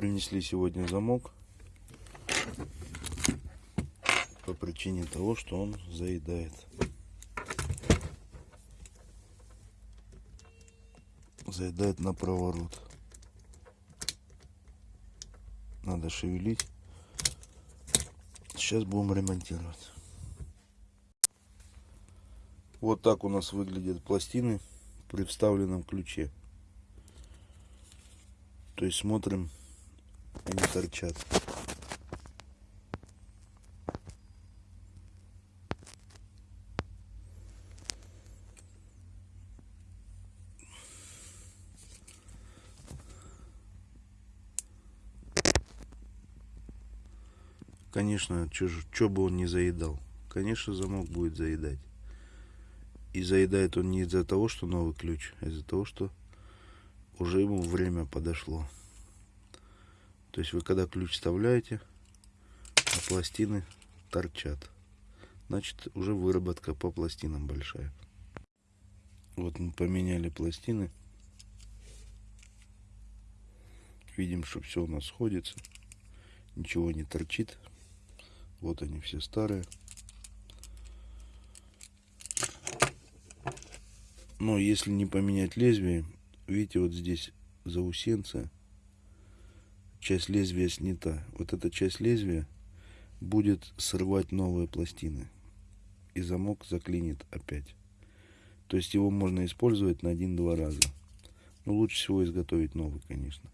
принесли сегодня замок по причине того, что он заедает. Заедает на проворот. Надо шевелить. Сейчас будем ремонтировать. Вот так у нас выглядят пластины при вставленном ключе. То есть смотрим, они торчат. Конечно, что бы он не заедал. Конечно, замок будет заедать. И заедает он не из-за того, что новый ключ, а из-за того, что уже ему время подошло. То есть вы когда ключ вставляете, а пластины торчат. Значит, уже выработка по пластинам большая. Вот мы поменяли пластины. Видим, что все у нас сходится. Ничего не торчит. Вот они все старые. Но если не поменять лезвие, видите, вот здесь заусенцы, часть лезвия снята. Вот эта часть лезвия будет срывать новые пластины. И замок заклинит опять. То есть его можно использовать на один-два раза. Но лучше всего изготовить новый, конечно.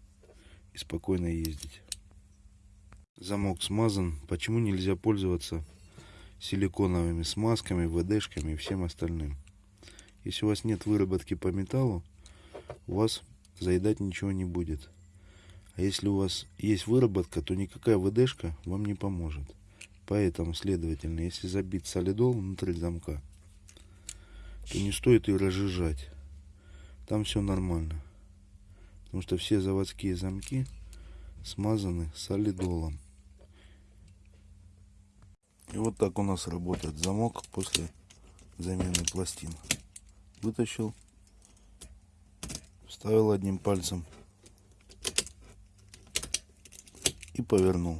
И спокойно ездить. Замок смазан. Почему нельзя пользоваться силиконовыми смазками, ВДшками и всем остальным? Если у вас нет выработки по металлу, у вас заедать ничего не будет. А если у вас есть выработка, то никакая ВДшка вам не поможет. Поэтому, следовательно, если забить солидол внутри замка, то не стоит ее разжижать. Там все нормально. Потому что все заводские замки смазаны солидолом. И вот так у нас работает замок после замены пластин. Вытащил, вставил одним пальцем и повернул.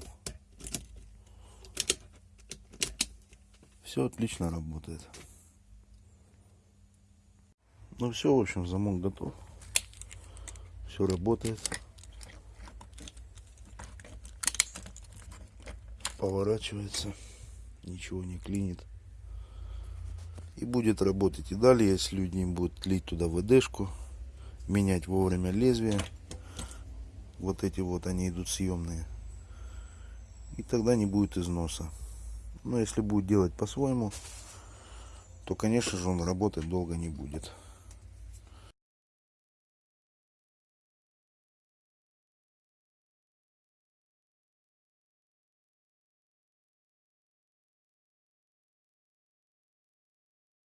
Все отлично работает. Ну все, в общем, замок готов. Все работает. Поворачивается ничего не клинит. И будет работать и далее, если люди будут лить туда ВДшку, менять вовремя лезвие. Вот эти вот, они идут съемные. И тогда не будет износа. Но если будет делать по-своему, то, конечно же, он работать долго не будет.